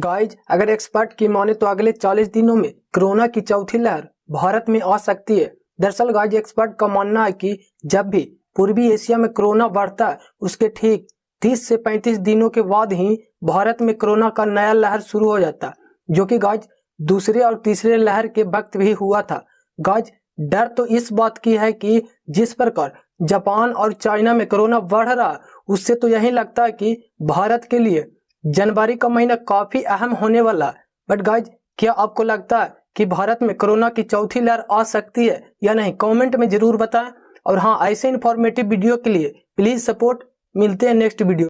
Guys अगर expert की माने तो अगले 40 दिनों में कोरोना की चौथी लहर भारत में आ सकती है। दरअसल गाइज़ एक्सपर्ट का मानना है कि जब भी पूर्वी एशिया में कोरोना बढ़ता है उसके ठीक 30 से 35 दिनों के बाद ही भारत में कोरोना का नया लहर शुरू हो जाता, जो कि गाइज़ दूसरे और तीसरे लहर के वक्त भी हुआ था। गाइज़ डर तो इस बात की है कि जिस प्रकार जापान और चाइना में कोरोना बढ़ रहा, उससे तो यही लगता है कि भारत के लिए जनवरी का महीना काफ़ी अहम होने वाला है। बट गाइज़ क्या आपको लगता है कि भारत में कोरोना की चौथी लहर आ सकती है या नहीं? कमेंट में ज़रूर बताएँ। और हाँ ऐसे इन्फॉर्मेटिव वीडियो के लिए प्लीज़ सपोर्ट मिलते हैं नेक्स्ट वीडियो